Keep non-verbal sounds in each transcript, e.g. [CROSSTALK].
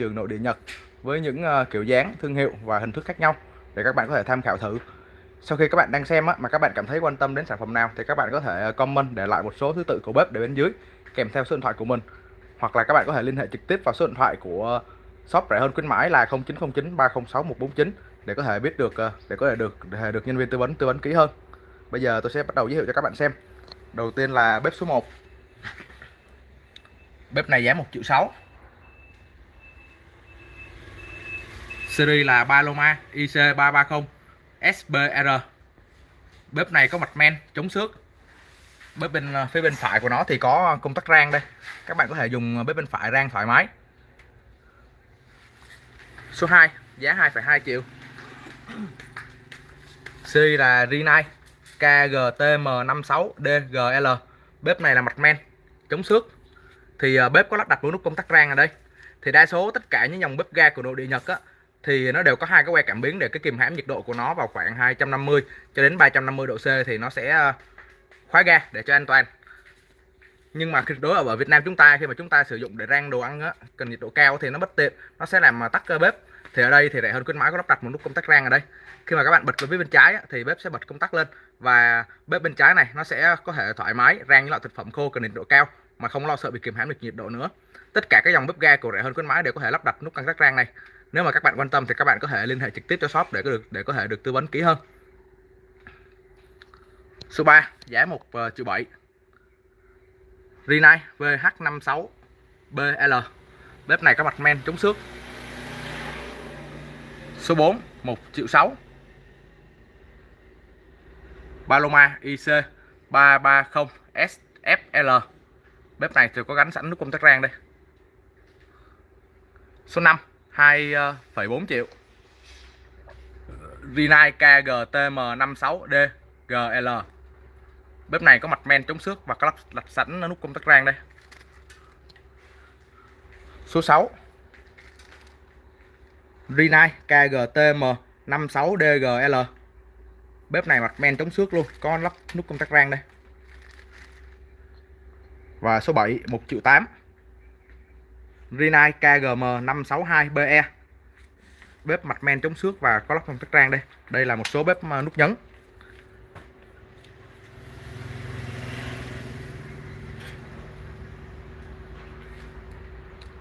trường nội địa Nhật với những ờ, kiểu dáng, thương hiệu và hình thức khác nhau để các bạn có thể tham khảo thử. Sau khi các bạn đang xem á, mà các bạn cảm thấy quan tâm đến sản phẩm nào thì các bạn có thể ờ, comment để lại một số thứ tự của bếp để bên dưới kèm theo số điện thoại của mình hoặc là các bạn có thể liên hệ trực tiếp vào số điện thoại của shop rẻ hơn khuyến mãi là 0909 306 149 để có thể biết được ờ, để có thể được để được nhân viên tư vấn tư vấn kỹ hơn. Bây giờ tôi sẽ bắt đầu giới thiệu cho các bạn xem. Đầu tiên là bếp số 1. Bếp này giá 1 triệu 6. Series là Paloma IC330 SBR. Bếp này có mặt men chống xước. Bếp bên ờ, phía bên phải của nó thì có công tắc rang đây. Các bạn có thể dùng ờ, bếp bên phải rang thoải mái. Số 2, giá 2,2 triệu. Series là Rinnai KGTM56DGL. Bếp này là mặt men chống xước. Thì ờ, bếp có lắp đặt một nút công tắc rang ở đây. Thì đa số tất cả những dòng bếp ga của nội địa Nhật á thì nó đều có hai cái que cảm biến để cái kìm hãm nhiệt độ của nó vào khoảng 250 cho đến 350 độ C thì nó sẽ ờ, khóa ga để cho an toàn. Nhưng mà đối ở Việt Nam chúng ta khi mà chúng ta sử dụng để rang đồ ăn á, cần nhiệt độ cao thì nó bất tiện nó sẽ làm ờ, tắt cơ bếp. Thì ở đây thì rẻ hơn khuyến mãi có lắp đặt một nút công tắc rang ở đây. Khi mà các bạn bật lên phía bên trái á, thì bếp sẽ bật công tắc lên và bếp bên trái này nó sẽ có thể thoải mái rang những loại thực phẩm khô cần nhiệt độ cao mà không lo sợ bị kìm hãm được nhiệt độ nữa. Tất cả các dòng bếp ga của rẻ hơn khuyến mãi đều có thể lắp đặt nút công tắc rang này nếu mà các bạn quan tâm thì các bạn có thể liên hệ trực tiếp cho shop để có được để có thể được tư vấn kỹ hơn. Số 3 giá 1 uh, ờ, triệu 7 Rinnai VH56BL bếp này có mặt men chống xước. Số 4 1 triệu 6 Paloma IC 330 SFL bếp này thì có gắn sẵn nút công tắc rang đây. Số 5 2,4 ờ, triệu. Ờ, Rinnai KGTM56D GL bếp này có mặt men chống xước và có lắp đặt sẵn nút công tắc rang đây. Số 6 Rinnai KGTM 56DGL bếp này mặt men chống xước luôn có lắp nút công tắc rang đây. Và số 7 1 triệu 8 Rinnai KGM 562BE bếp mặt men chống xước và có lắp phong tắc trang đây. Đây là một số bếp ờ, nút nhấn.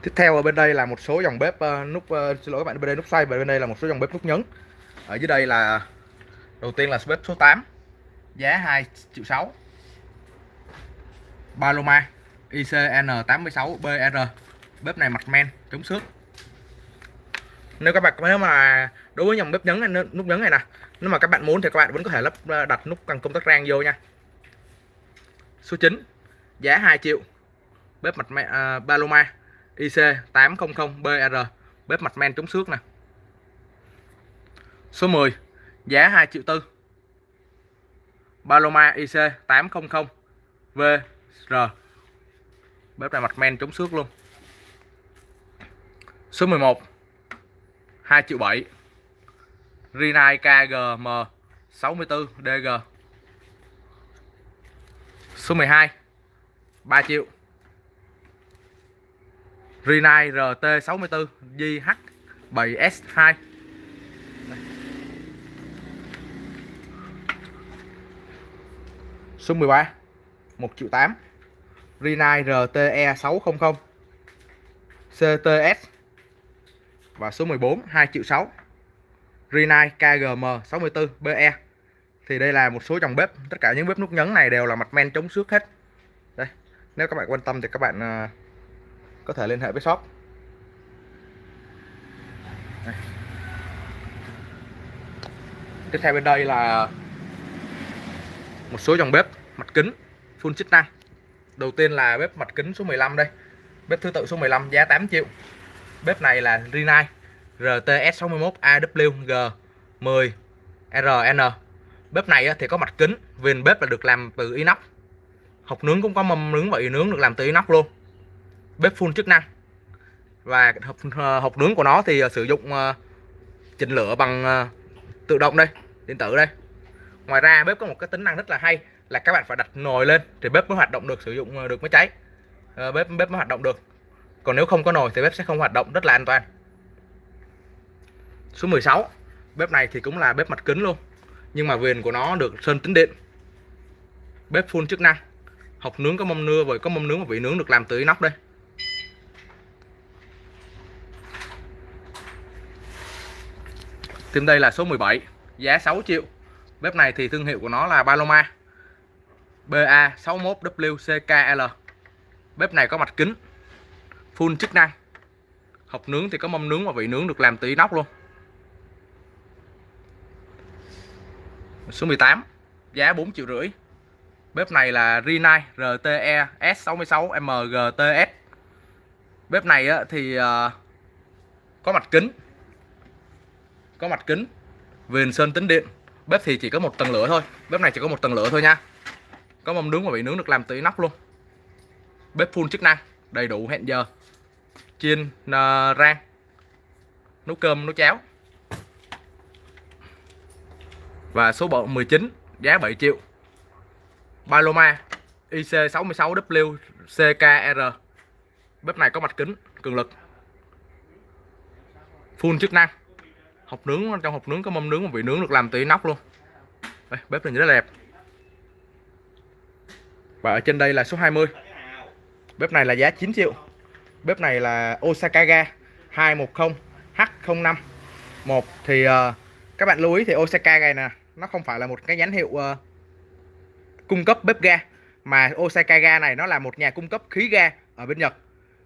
Tiếp theo ở bên đây là một số dòng bếp ờ, nút ờ, xin lỗi các bạn, bên đây nút xoay và bên đây là một số dòng bếp nút nhấn. Ở dưới đây là đầu tiên là bếp số 8 giá 2 triệu 6 Paloma ICN86BR bếp này mặt men chống xước. Nếu các bạn nếu mà đối với dòng bếp nhấn này, nút nhấn này nè nếu mà các bạn muốn thì các bạn vẫn có thể lắp ờ, đặt nút cần công tắc rang vô nha. Số 9 giá 2 triệu bếp mặt men uh, ờ, Paloma IC800BR bếp mặt men chống xước nè. Số 10 giá 2 triệu tư Paloma IC800VR bếp này mặt men chống xước luôn số 11 2 triệu 7 Rinai KGM 64DG số 12 3 triệu. Rinai RT64 JH7S2 Số 13 1 triệu 8 Rinai RTE600 CTS và số 14 2 triệu 6 Rinnai KGM 64 BE thì đây là một số dòng bếp. Tất cả những bếp nút nhấn này đều là mặt men chống xước hết. Đây, nếu các bạn quan tâm thì các bạn à, có thể liên hệ với shop. Đây. tiếp theo bên đây là một số dòng bếp mặt kính full chức năng. Đầu tiên là bếp mặt kính số 15 đây. Bếp thứ tự số 15 giá 8 triệu bếp này là Rinnai RTS61 AWG 10 RN bếp này thì có mặt kính viền bếp là được làm từ inox. Hộp nướng cũng có mâm nướng và nướng được làm từ inox luôn. Bếp full chức năng. Và hộp, ờ, hộp nướng của nó thì ờ, sử dụng ờ, chỉnh lửa bằng tự động đây điện tử đây. Ngoài ra bếp có một cái tính năng rất là hay là các bạn phải đặt nồi lên thì bếp mới hoạt động được sử dụng được mới cháy. Bếp bếp mới hoạt động được còn nếu không có nồi thì bếp sẽ không hoạt động, rất là an toàn. Số 16 bếp này thì cũng là bếp mặt kính luôn, nhưng mà viền của nó được sơn tính điện. Bếp full chức năng. Hộc nướng có mâm nưa với có mâm nướng và vị nướng được làm từ inox đây. Tiếp đây là số 17 giá 6 triệu. Bếp này thì thương hiệu của nó là Paloma. BA61WCKL bếp này có mặt kính full chức năng. Hộc nướng thì có mâm nướng và vị nướng được làm từ inox luôn. Số 18 giá 4 triệu rưỡi. Bếp này là Rinnai RTE S66 MGTS bếp này thì ờ, có mặt kính. Có mặt kính, viền sơn tính điện. Bếp thì chỉ có một tầng lửa thôi. Bếp này chỉ có một tầng lửa thôi nha. Có mâm nướng và vị nướng được làm từ inox luôn. Bếp full chức năng, đầy đủ hẹn giờ chiên uh, ờ, rang. Nấu cơm nấu cháo. Và số bộ 19 giá 7 triệu. Paloma IC66W CKR bếp này có mặt kính cường lực. Full chức năng. Hộp nướng trong hộp nướng có mâm nướng và vị nướng được làm từ nóc luôn. Đây, bếp này rất là đẹp. Và ở trên đây là số 20 bếp này là giá 9 triệu bếp này là Osaka ga 210 H05 một thì uh, các bạn lưu ý thì Osaka này nè nó không phải là một cái nhãn hiệu uh, cung cấp bếp ga mà Osaka ga này nó là một nhà cung cấp khí ga ở bên Nhật.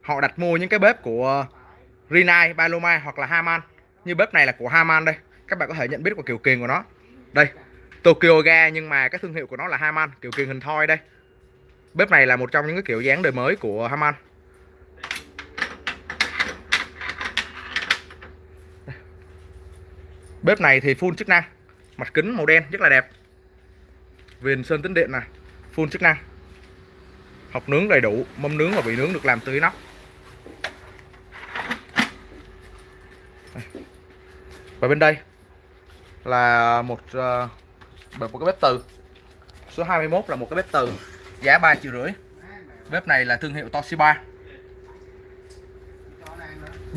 Họ đặt mua những cái bếp của uh, Rinnai, Paloma hoặc là Haman. Như bếp này là của Haman đây các bạn có thể nhận biết qua kiểu kiền của nó. Đây Tokyo ga nhưng mà cái thương hiệu của nó là Haman kiểu kiền hình thoi đây. Bếp này là một trong những cái kiểu dáng đời mới của Haman. Bếp này thì full chức năng. Mặt kính màu đen rất là đẹp. Viền sơn tính điện này full chức năng. Học nướng đầy đủ mâm nướng và vị nướng được làm từ inox. Và bên đây là một uh, một cái bếp từ. Số 21 là một cái bếp từ giá 3 triệu rưỡi. Bếp này là thương hiệu Toshiba.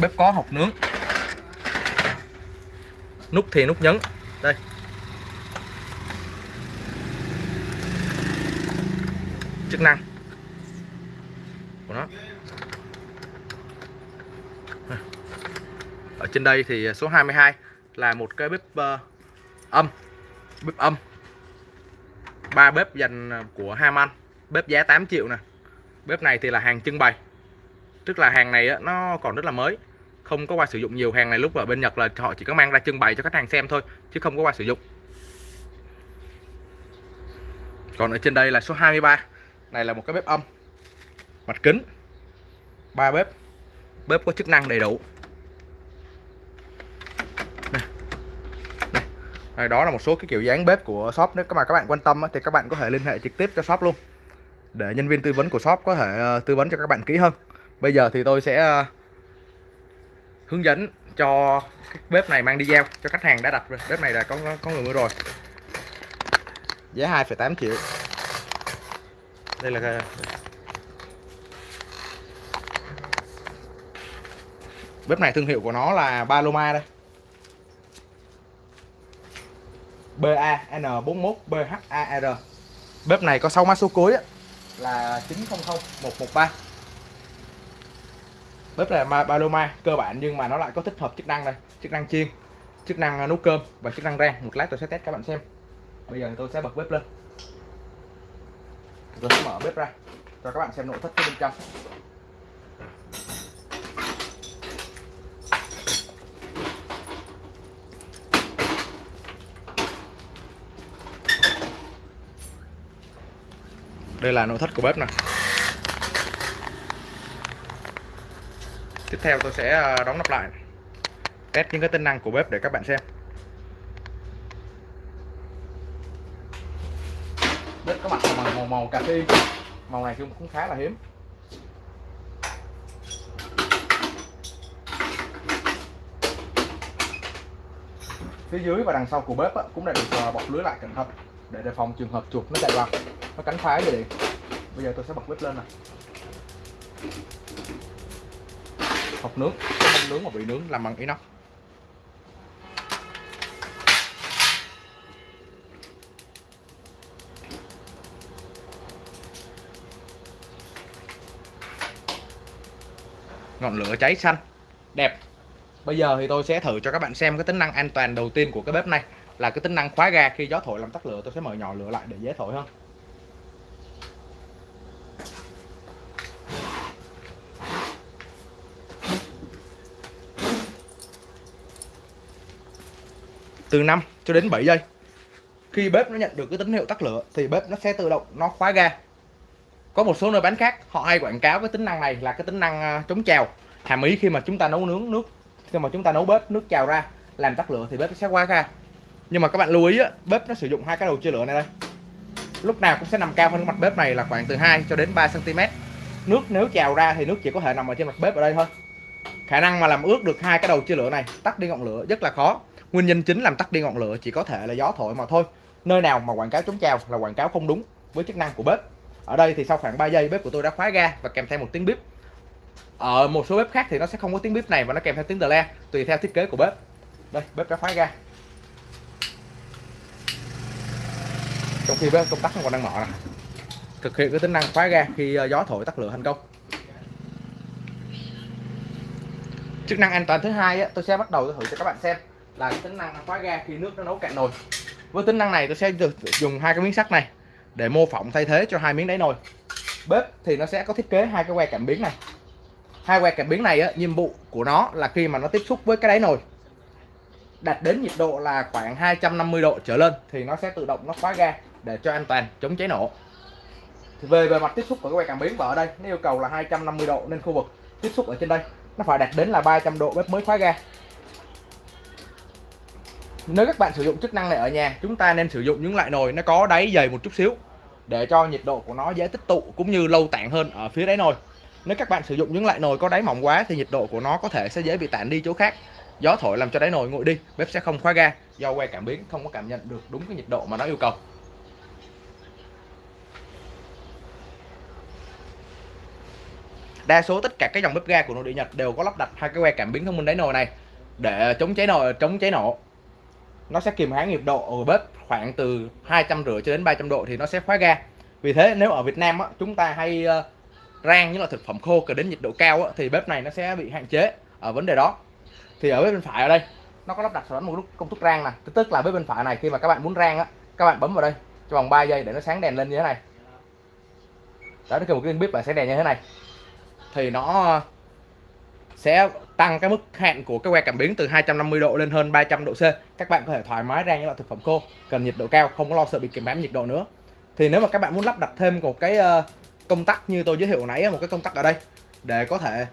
Bếp có hộp nướng nút thì nút nhấn. Đây. Chức năng của nó. Ở trên đây thì số 22 là một cái bếp uh, âm. Bếp âm. Ba bếp dành ờ, của Haman bếp giá 8 triệu nè. Bếp này thì là hàng trưng bày. Tức là hàng này nó còn rất là mới không có qua sử dụng nhiều hàng này lúc ở bên Nhật là họ chỉ có mang ra trưng bày cho khách hàng xem thôi, chứ không có qua sử dụng còn ở trên đây là số 23 này là một cái bếp âm, mặt kính, ba bếp bếp có chức năng đầy đủ đây. đó là một số cái kiểu dáng bếp của shop, nếu mà các bạn quan tâm thì các bạn có thể liên hệ trực tiếp cho shop luôn, để nhân viên tư vấn của shop có thể ờ, tư vấn cho các bạn kỹ hơn bây giờ thì tôi sẽ ờ, hướng dẫn cho cái bếp này mang đi giao cho khách hàng đã đặt rồi. Bếp này là có có người mua rồi. Giá 2,8 triệu. Đây là cái... bếp này thương hiệu của nó là Paloma đây. BAN41BHAR bếp này có 6 mã số cuối là 900113 bếp này là Paloma, cơ bản nhưng mà nó lại có tích hợp chức năng này chức năng chiên, chức năng à, nấu cơm và chức năng rang. Một lát tôi sẽ test các bạn xem. Bây giờ tôi sẽ bật bếp lên. Rồi sẽ mở bếp ra, cho các bạn xem nội thất bên trong. Đây là nội thất của bếp này tiếp theo tôi sẽ à, đóng nắp lại. Test những cái tính năng của bếp để các bạn xem. Bếp có mặt màu, màu, màu cà phê. Màu này cũng khá là hiếm. Phía dưới và đằng sau của bếp cũng đã được à, bọc lưới lại cẩn thận để đề phòng trường hợp chuột nó chạy vào. Nó cắn phá vậy. Bây giờ tôi sẽ bật bếp lên này hộp nướng. Cái nướng mà bị nướng làm bằng inox. Ngọn lửa cháy xanh. Đẹp. Bây giờ thì tôi sẽ thử cho các bạn xem cái tính năng an toàn đầu tiên của cái bếp này là cái tính năng khóa ga. Khi gió thổi làm tắt lửa, tôi sẽ mở nhỏ lửa lại để dễ thổi hơn. Từ 5 cho đến 7 giây. Khi bếp nó nhận được cái tín hiệu tắt lửa thì bếp nó sẽ tự động nó khóa ga. Có một số nơi bán khác họ hay quảng cáo cái tính năng này là cái tính năng à, chống trào. Hàm ý khi mà chúng ta nấu nướng nước khi mà chúng ta nấu bếp nước trào ra làm tắt lửa thì bếp sẽ khóa ga. Nhưng mà các bạn lưu ý á, bếp nó sử dụng hai cái đầu chia lửa này đây. Lúc nào cũng sẽ nằm cao hơn mặt bếp này là khoảng từ 2 cho đến 3 cm nước nếu trào ra thì nước chỉ có thể nằm ở trên mặt bếp ở đây thôi. Khả năng mà làm ướt được hai cái đầu chia lửa này tắt đi ngọn lửa rất là khó nguyên nhân chính làm tắt đi ngọn lửa chỉ có thể là gió thổi mà thôi. Nơi nào mà quảng cáo chống trào là quảng cáo không đúng với chức năng của bếp. Ở đây thì sau khoảng 3 giây, bếp của tôi đã khóa ga và kèm theo một tiếng bếp ở một số bếp khác thì nó sẽ không có tiếng bếp này và nó kèm theo tiếng tờ le, tùy theo thiết kế của bếp. Đây, bếp đã khóa ga. Trong khi bếp công tắc còn đang mở này thực hiện cái tính năng khóa ga khi ờ, gió thổi tắt lửa thành công. Chức năng an toàn thứ hai tôi sẽ bắt đầu thử cho các bạn xem là cái tính năng khóa ga khi nước nó nấu cạn nồi. Với tính năng này tôi sẽ dùng hai cái miếng sắt này để mô phỏng thay thế cho hai miếng đáy nồi. Bếp thì nó sẽ có thiết kế hai cái que cảm biến này. Hai que cảm biến này á, nhiệm vụ của nó là khi mà nó tiếp xúc với cái đáy nồi đạt đến nhiệt độ là khoảng 250 độ trở lên thì nó sẽ tự động nó khóa ga để cho an toàn chống cháy nổ. Thì về bề mặt tiếp xúc của cái que cảm biến và ở đây nó yêu cầu là 250 độ nên khu vực tiếp xúc ở trên đây nó phải đạt đến là 300 độ bếp mới khóa ga nếu các bạn sử dụng chức năng này ở nhà, chúng ta nên sử dụng những loại nồi nó có đáy dày một chút xíu để cho nhiệt độ của nó dễ tích tụ cũng như lâu tản hơn ở phía đáy nồi. Nếu các bạn sử dụng những loại nồi có đáy mỏng quá thì nhiệt độ của nó có thể sẽ dễ bị tản đi chỗ khác. Gió thổi làm cho đáy nồi nguội đi, bếp sẽ không khóa ga, do que cảm biến không có cảm nhận được đúng cái nhiệt độ mà nó yêu cầu. Đa số tất cả các dòng bếp ga của nội địa Nhật đều có lắp đặt hai cái que cảm biến thông minh đáy nồi này để chống cháy nồi, chống cháy nổ nó sẽ kìm hãm nhiệt độ ở bếp khoảng từ hai trăm rưỡi cho đến 300 độ thì nó sẽ khóa ga. Vì thế nếu ở Việt Nam á, chúng ta hay ờ, rang những loại thực phẩm khô cần đến nhiệt độ cao á, thì bếp này nó sẽ bị hạn chế ở vấn đề đó. Thì ở bếp bên phải ở đây nó có lắp đặt sẵn một công thức rang này tức là bếp bên phải này khi mà các bạn muốn rang á các bạn bấm vào đây trong vòng 3 giây để nó sáng đèn lên như thế này. Đó nó kêu một cái bếp là sáng đèn như thế này. Thì nó sẽ tăng cái mức hạn của cái que cảm biến từ 250 độ lên hơn 300 độ C. Các bạn có thể thoải mái rang những loại thực phẩm khô, cần nhiệt độ cao, không có lo sợ bị kìm hãm nhiệt độ nữa. Thì nếu mà các bạn muốn lắp đặt thêm một cái ờ, công tắc như tôi giới thiệu nãy một cái công tắc ở đây để có thể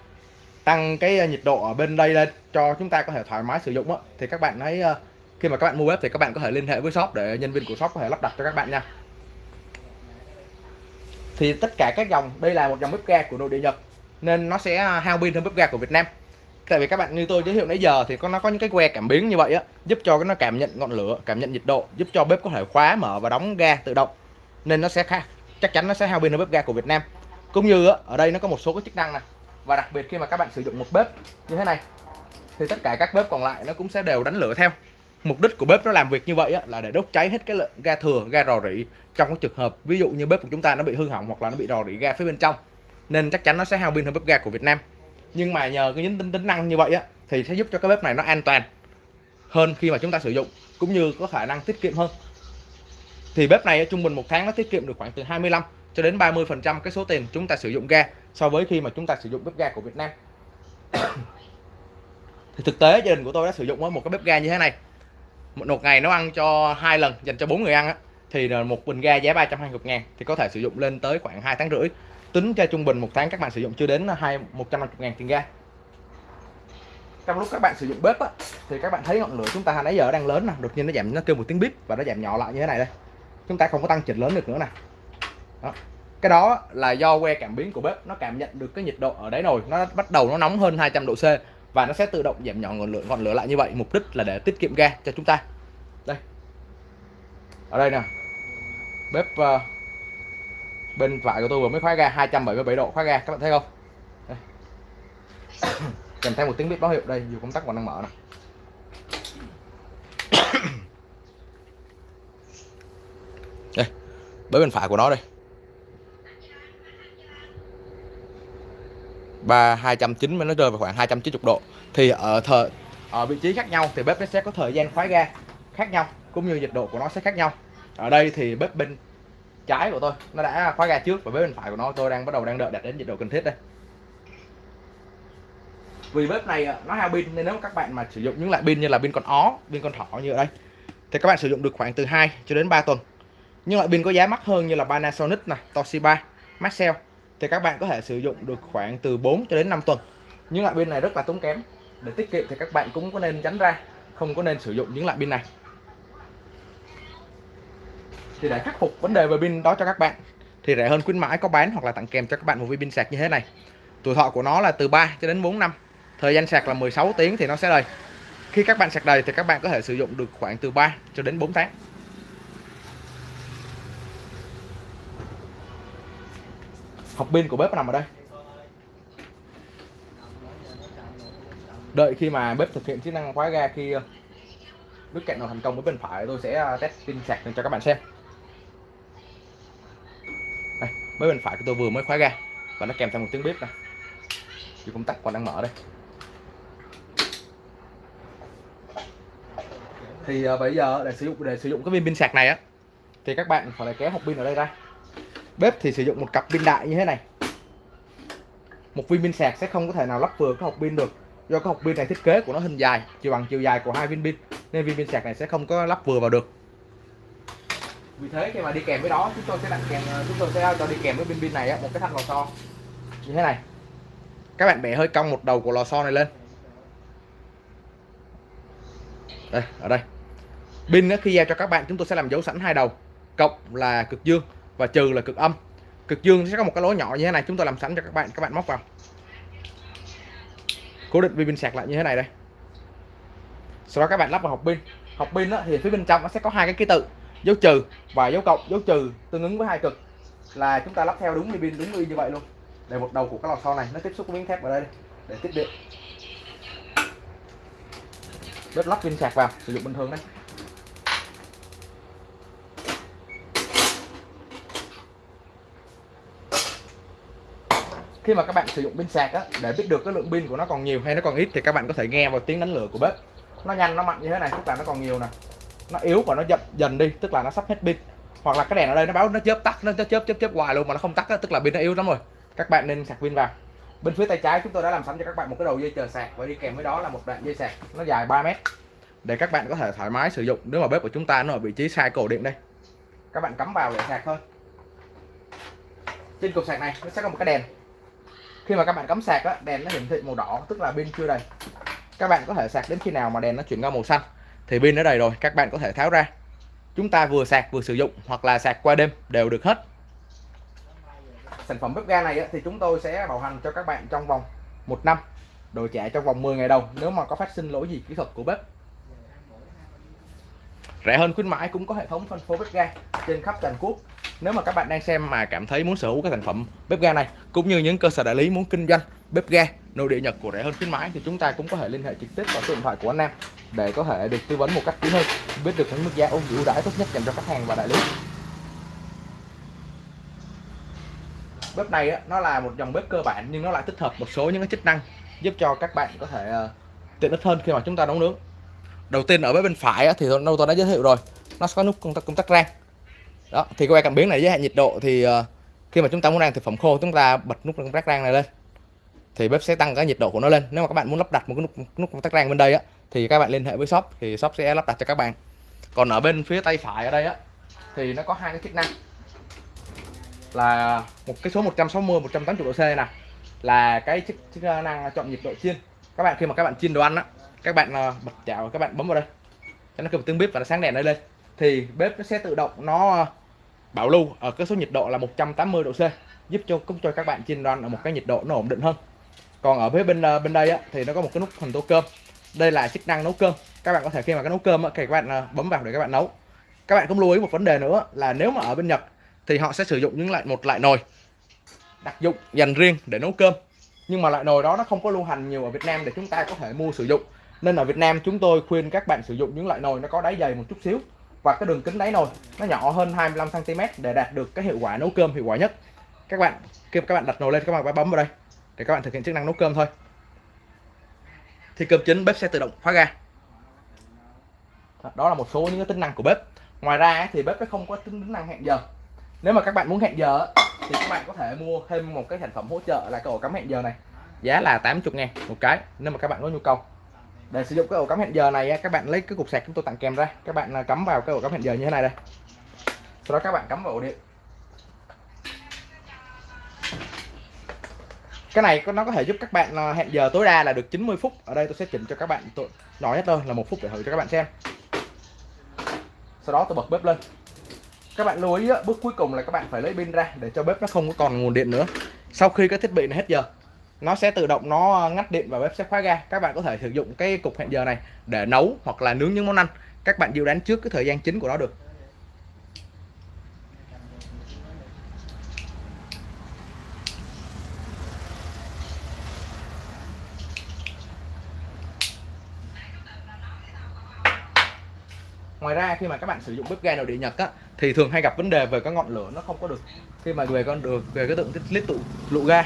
tăng cái ờ, nhiệt độ ở bên đây lên cho chúng ta có thể thoải mái sử dụng thì các bạn hãy ờ, khi mà các bạn mua bếp thì các bạn có thể liên hệ với shop để nhân viên của shop có thể lắp đặt cho các bạn nha. Thì tất cả các dòng, đây là một dòng bếp ga của nội địa Nhật nên nó sẽ à, hao pin hơn bếp ga của Việt Nam. Tại vì các bạn như tôi giới thiệu nãy giờ thì có nó có những cái que cảm biến như vậy á giúp cho nó cảm nhận ngọn lửa cảm nhận nhiệt độ giúp cho bếp có thể khóa mở và đóng ga tự động. Nên nó sẽ khác chắc chắn nó sẽ hao pin hơn bếp ga của Việt Nam. Cũng như á, ở đây nó có một số cái chức năng này và đặc biệt khi mà các bạn sử dụng một bếp như thế này thì tất cả các bếp còn lại nó cũng sẽ đều đánh lửa theo. Mục đích của bếp nó làm việc như vậy á, là để đốt cháy hết cái lượng ga thừa ga rò rỉ trong cái trường hợp ví dụ như bếp của chúng ta nó bị hư hỏng hoặc là nó bị rò rỉ ga phía bên trong nên chắc chắn nó sẽ hao pin hơn bếp ga của Việt Nam. Nhưng mà nhờ cái tính tính năng như vậy á, thì sẽ giúp cho cái bếp này nó an toàn hơn khi mà chúng ta sử dụng, cũng như có khả năng tiết kiệm hơn. Thì bếp này trung bình một tháng nó tiết kiệm được khoảng từ 25 cho đến 30 phần trăm cái số tiền chúng ta sử dụng ga so với khi mà chúng ta sử dụng bếp ga của Việt Nam. [COUGHS] Thì thực tế gia đình của tôi đã sử dụng một cái bếp ga như thế này. Một ngày nấu ăn cho hai lần dành cho bốn người ăn á, thì một bình ga giá 320 ngàn, thì có thể sử dụng lên tới khoảng 2 tháng rưỡi tính ra trung bình một tháng các bạn sử dụng chưa đến hai 150 ngàn tiền ga. Trong lúc các bạn sử dụng bếp á, thì các bạn thấy ngọn lửa chúng ta nãy giờ đang lớn nè đột nhiên nó giảm nó kêu một tiếng bíp và nó giảm nhỏ lại như thế này đây. Chúng ta không có tăng chỉnh lớn được nữa nè. Đó. cái đó là do que cảm biến của bếp nó cảm nhận được cái nhiệt độ ở đáy nồi nó bắt đầu nó nóng hơn 200 độ C và nó sẽ tự động giảm nhỏ ngọn lửa ngọn lửa lại như vậy mục đích là để tiết kiệm ga cho chúng ta. Đây. Ở đây nè. Bếp uh, bên phải của tôi vừa mới khóa ga 277 độ khóa ga các bạn thấy không? [COUGHS] Kèm theo một tiếng bếp báo hiệu, đây, dù công tắc còn đang mở này [COUGHS] đây bếp bên phải của nó đây. Và 290 nó rơi vào khoảng 290 độ. Thì ở thờ, ở vị trí khác nhau thì bếp nó sẽ có thời gian khóa ga khác nhau, cũng như nhiệt độ của nó sẽ khác nhau. Ở đây thì bếp bên trái của tôi. Nó đã khóa ga trước và bếp bên phải của nó. Tôi đang bắt đầu đang đợi đạt đến nhiệt độ cần thiết đây. Vì bếp này à, nó hao pin, nên nếu các bạn mà sử dụng những loại pin như là pin con ó, pin con thỏ như ở đây, thì các bạn sử dụng được khoảng từ 2 cho đến 3 tuần. Nhưng loại pin có giá mắc hơn như là Panasonic này, Toshiba, Maxell, thì các bạn có thể sử dụng được khoảng từ 4 cho đến 5 tuần. Những loại pin này rất là tốn kém. Để tiết kiệm thì các bạn cũng có nên tránh ra, không có nên sử dụng những loại pin này thì để khắc phục vấn đề về pin đó cho các bạn. Thì rẻ hơn khuyến mãi có bán hoặc là tặng kèm cho các bạn một viên pin sạc như thế này. Tuổi thọ của nó là từ 3 cho đến 4 năm. Thời gian sạc là 16 tiếng thì nó sẽ đầy khi các bạn sạc đầy thì các bạn có thể sử dụng được khoảng từ 3 cho đến 4 tháng. Học pin của bếp nằm ở đây. Đợi khi mà bếp thực hiện chức năng khóa ga khi ờ, nước cạnh nào thành công với bên phải, tôi sẽ ờ, test pin sạc cho các bạn xem. Đây bên phải của tôi vừa mới khóa ga. Và nó kèm theo một tiếng bếp này dù công tắc còn đang mở đây. Thì uh, bây giờ để sử dụng để sử dụng cái viên pin sạc này á thì các bạn phải kéo hộp pin ở đây ra. Bếp thì sử dụng một cặp pin đại như thế này. Một viên pin sạc sẽ không có thể nào lắp vừa cái hộp pin được. Do cái hộp pin này thiết kế của nó hình dài chiều bằng chiều dài của hai viên pin nên viên pin sạc này sẽ không có lắp vừa vào được vì thế khi mà đi kèm với đó, chúng tôi sẽ đặt kèm ờ, chúng tôi sẽ cho đi kèm với pin pin này một cái thanh lò xo. Như thế này. Các bạn bẻ hơi cong một đầu của lò xo này lên. Đây, ở đây. Pin khi giao cho các bạn, chúng tôi sẽ làm dấu sẵn hai đầu, cộng là cực dương và trừ là cực âm. Cực dương sẽ có một cái lỗ nhỏ như thế này, chúng tôi làm sẵn cho các bạn các bạn móc vào. Cố định pin sạc lại như thế này đây. Sau đó các bạn lắp vào hộp pin. Hộp pin thì phía bên trong nó sẽ có hai cái ký tự dấu trừ và dấu cộng, dấu trừ tương ứng với hai cực. Là chúng ta lắp theo đúng pin, đúng như vậy luôn. Để một đầu của cái lò xo này nó tiếp xúc với miếng thép ở đây để tiếp điện. Bếp lắp pin sạc vào, sử dụng bình thường đấy. Khi mà các bạn sử dụng pin sạc á, để biết được cái lượng pin của nó còn nhiều hay nó còn ít thì các bạn có thể nghe vào tiếng đánh lửa của bếp. Nó nhanh, nó mạnh như thế này, tức là nó còn nhiều nè nó yếu và nó dập dần đi tức là nó sắp hết pin. Hoặc là cái đèn ở đây nó báo nó chớp tắt nó chớp chớp chớp hoài luôn mà nó không tắt tức là pin nó yếu lắm rồi. Các bạn nên sạc pin vào. Bên phía tay trái chúng tôi đã làm sẵn cho các bạn một cái đầu dây chờ sạc và đi kèm với đó là một đoạn dây sạc nó dài 3 mét. Để các bạn có thể thoải mái sử dụng nếu mà bếp của chúng ta nó ở vị trí sai cổ điện đây. Các bạn cắm vào để sạc thôi. Trên cục sạc này nó sẽ có một cái đèn. Khi mà các bạn cắm sạc á, đèn nó hiển thị màu đỏ tức là pin chưa đầy. Các bạn có thể sạc đến khi nào mà đèn nó chuyển qua màu xanh thì pin ở đầy rồi, các bạn có thể tháo ra. Chúng ta vừa sạc vừa sử dụng hoặc là sạc qua đêm đều được hết. Sản phẩm bếp ga này thì chúng tôi sẽ bảo hành cho các bạn trong vòng một năm đổi trả trong vòng 10 ngày đầu nếu mà có phát sinh lỗi gì kỹ thuật của bếp. Rẻ hơn khuyến mãi cũng có hệ thống phân phối bếp ga trên khắp toàn quốc. Nếu mà các bạn đang xem mà cảm thấy muốn sở hữu cái sản phẩm bếp ga này, cũng như những cơ sở đại lý muốn kinh doanh bếp ga nội địa Nhật của rẻ hơn khuyến mãi thì chúng ta cũng có thể liên hệ trực tiếp vào số điện thoại của anh Nam để có thể được tư vấn một cách kỹ hơn biết được những mức giá ưu ưu đãi tốt nhất dành cho khách hàng và đại lý. Bếp này á, nó là một dòng bếp cơ bản nhưng nó lại tích hợp một số những cái chức năng giúp cho các bạn có thể ờ, tiện ích hơn khi mà chúng ta nấu nướng. Đầu tiên ở bếp bên phải á, thì đâu tôi đã giới thiệu rồi nó có nút công tắc công tắc rang. Đó thì que cảm biến này giới hạn nhiệt độ thì ờ, khi mà chúng ta muốn rang thực phẩm khô chúng ta bật nút công tắc rang này lên thì bếp sẽ tăng cái nhiệt độ của nó lên. Nếu mà các bạn muốn lắp đặt một cái nút nút công tắc rang bên đây á thì các bạn liên hệ với shop thì shop sẽ lắp đặt cho các bạn. Còn ở bên phía tay phải ở đây á thì nó có hai cái chức năng. Là một cái số 160 180 độ C này nè. Là cái chức, chức năng chọn nhiệt độ chiên. Các bạn khi mà các bạn chiên đồ ăn á các bạn ờ, bật chảo các bạn bấm vào đây. Cho nó kêu tiếng bếp và nó sáng đèn đây lên. Thì bếp nó sẽ tự động nó ờ, bảo lưu ở cái số nhiệt độ là 180 độ C giúp cho cũng cho các bạn chiên đoan ở một cái nhiệt độ nó ổn định hơn còn ở phía bên ờ, bên đây á, thì nó có một cái nút hình tô cơm. Đây là chức năng nấu cơm. Các bạn có thể khi mà cái nấu cơm á, thì các bạn ờ, bấm vào để các bạn nấu. Các bạn cũng lưu ý một vấn đề nữa là nếu mà ở bên Nhật thì họ sẽ sử dụng những loại một loại nồi đặc dụng dành riêng để nấu cơm. Nhưng mà loại nồi đó nó không có lưu hành nhiều ở Việt Nam để chúng ta có thể mua sử dụng. Nên ở Việt Nam chúng tôi khuyên các bạn sử dụng những loại nồi nó có đáy dày một chút xíu và cái đường kính đáy nồi nó nhỏ hơn 25 cm để đạt được cái hiệu quả nấu cơm hiệu quả nhất. Các bạn khi các bạn đặt nồi lên các bạn phải bấm vào đây để các bạn thực hiện chức năng nấu cơm thôi. Thì cơm chính bếp sẽ tự động khóa ga. Đó là một số những cái tính năng của bếp. Ngoài ra thì bếp nó không có tính năng hẹn giờ. Nếu mà các bạn muốn hẹn giờ thì các bạn có thể mua thêm một cái sản phẩm hỗ trợ là cái ổ cắm hẹn giờ này. Giá là 80 ngàn một cái, nếu mà các bạn có nhu cầu. Để sử dụng cái ổ cắm hẹn giờ này các bạn lấy cái cục sạc chúng tôi tặng kèm ra. Các bạn à, cắm vào cái ổ cắm hẹn giờ như thế này đây. Sau đó các bạn cắm vào ổ điện. Cái này nó có thể giúp các bạn ờ, hẹn giờ tối đa là được 90 phút. Ở đây tôi sẽ chỉnh cho các bạn tôi nói hết thôi, là một phút để thử cho các bạn xem. Sau đó tôi bật bếp lên. Các bạn lưu ý bước cuối cùng là các bạn phải lấy pin ra để cho bếp nó không có còn nguồn điện nữa. Sau khi cái thiết bị này hết giờ, nó sẽ tự động nó ờ, ngắt điện và bếp sẽ khóa ga. Các bạn có thể sử dụng cái cục hẹn giờ này để nấu hoặc là nướng những món ăn. Các bạn dự đoán trước cái thời gian chính của nó được. Ngoài ra khi mà các bạn sử dụng bếp ga nội địa nhật á thì thường hay gặp vấn đề về cái ngọn lửa nó không có được khi mà về con được về cái tượng tiết tụ lụ ga.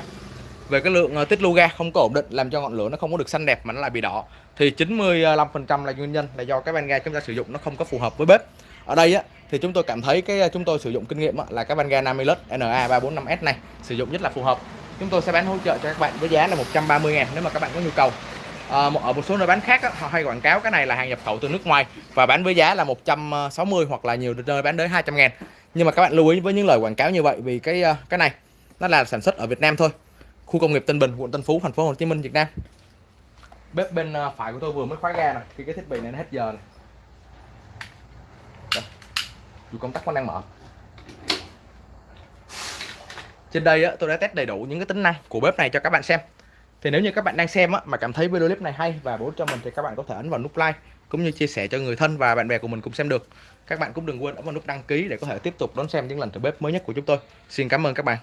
Về cái lượng ờ, tích lưu ga không có ổn định làm cho ngọn lửa nó không có được xanh đẹp mà nó lại bị đỏ. Thì 95% là nguyên nhân là do cái van ga chúng ta sử dụng nó không có phù hợp với bếp. Ở đây á thì chúng tôi cảm thấy cái ờ, chúng tôi sử dụng kinh nghiệm á, là cái van ga Namilus NA345S này sử dụng rất là phù hợp. Chúng tôi sẽ bán hỗ trợ cho các bạn với giá là 130 ngàn nếu mà các bạn có nhu cầu. Ờ, à, ở ờ, một số nơi bán khác á, họ hay quảng cáo cái này là hàng nhập khẩu từ nước ngoài và bán với giá là 160 ờ, hoặc là nhiều nơi bán đến 200 ngàn nhưng mà các bạn lưu ý với những lời quảng cáo như vậy vì cái cái này nó là sản xuất ở Việt Nam thôi khu công nghiệp Tân Bình, quận Tân Phú, thành phố Hồ Chí Minh, Việt Nam. Bếp bên phải của tôi vừa mới khóa ga này, khi cái thiết bị này nó hết giờ này. Dù công tắc vẫn đang mở. Trên đây á, tôi đã test đầy đủ những cái tính năng của bếp này cho các bạn xem. Thì nếu như các bạn đang xem á, mà cảm thấy video clip này hay và bổ cho mình thì các bạn có thể ấn vào nút like cũng như chia sẻ cho người thân và bạn bè của mình cùng xem được. Các bạn cũng đừng quên ấn vào nút đăng ký để có thể tiếp tục đón xem những lần thử bếp mới nhất của chúng tôi. Xin cảm ơn các bạn.